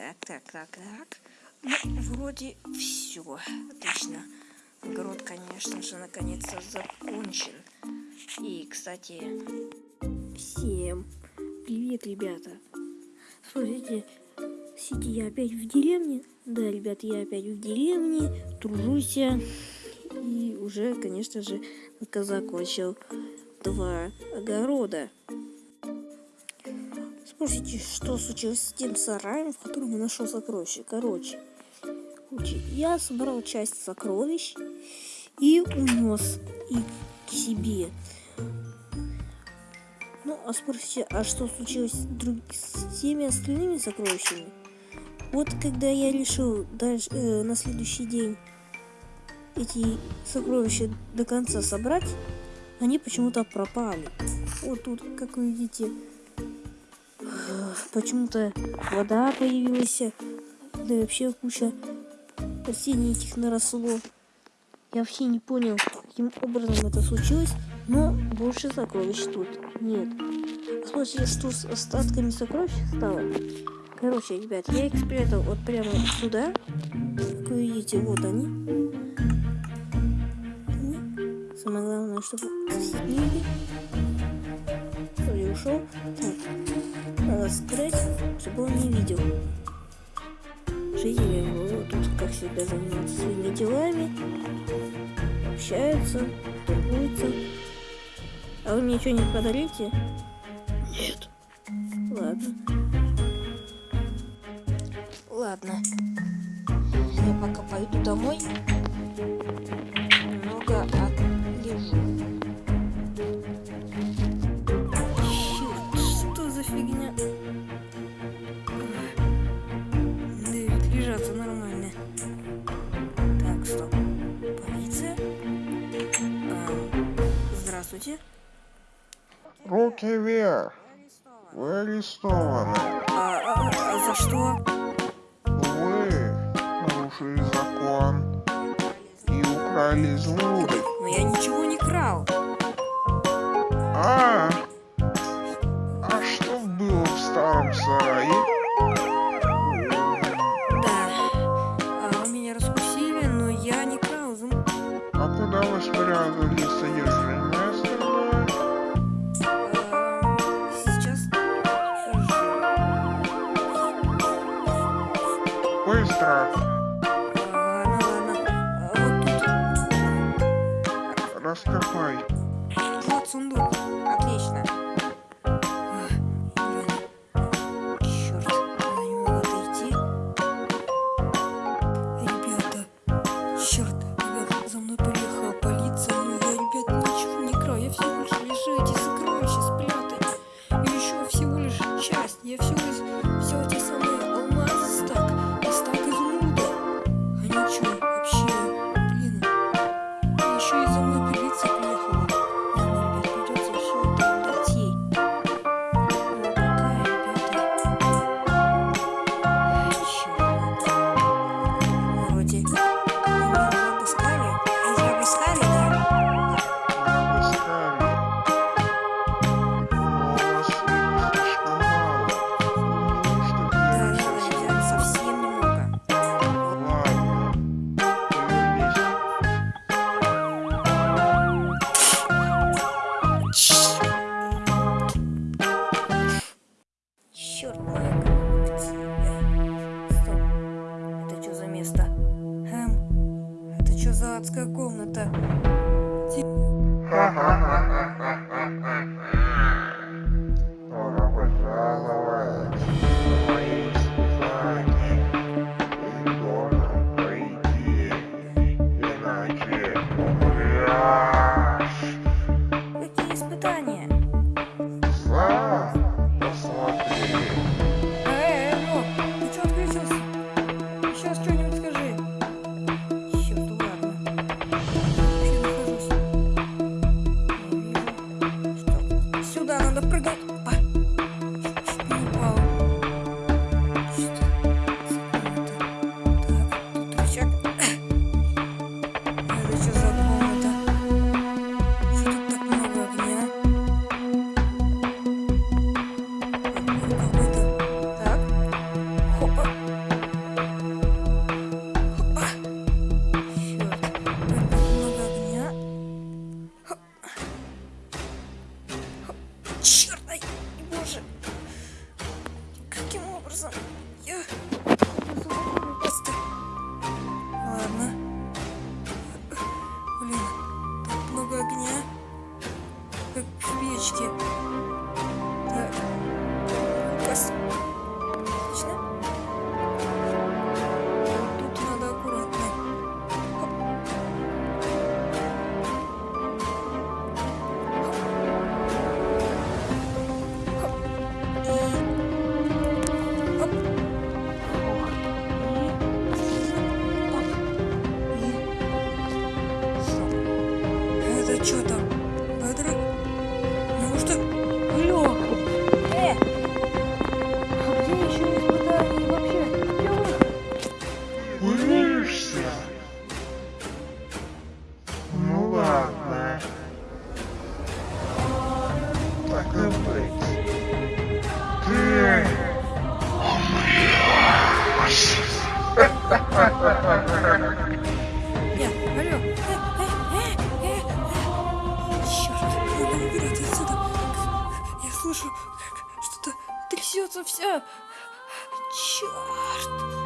Так, так, так, так. Ну, вроде все. Отлично. Огород, конечно же, наконец-то закончен. И, кстати, всем привет, ребята. Смотрите, сидя я опять в деревне. Да, ребят, я опять в деревне, тружусь. И уже, конечно же, закончил два огорода. Слушайте, что случилось с тем сараем, в котором я нашел сокровища? Короче, я собрал часть сокровищ и унес их к себе. Ну, а спросите, а что случилось с, друг... с теми остальными сокровищами? Вот когда я решил дальше, э, на следующий день эти сокровища до конца собрать, они почему-то пропали. Вот тут, как вы видите, почему-то вода появилась, да и вообще куча растений этих наросло. Я вообще не понял, каким образом это случилось, но больше сокровищ тут нет. Посмотрите, что с остатками сокровищ стало. Короче, ребят, я их спрятал вот прямо сюда. Как вы видите, вот они. Самое главное, чтобы сосед не ушел. Так, надо скрыть, чтобы он не видел. Жители его тут, как всегда, занимаются своими делами. Общаются, торгуются. А вы мне что-нибудь подарите? Нет. Ладно. Ладно. Я пока пойду домой. Здравствуйте. Руки вверх. Вы арестованы. А, а, а за что? Вы нарушили закон и украли изумруды. Но я ничего Быстро. А, Ладно, ладно. А, Вот тут. Раскопай. Вот сундук. крышечки. Так. Класс. Отлично. Тут надо аккуратно. Хоп. Хоп. Хоп. И... Хоп. что там? Слышу, что-то трясется вся! Черт!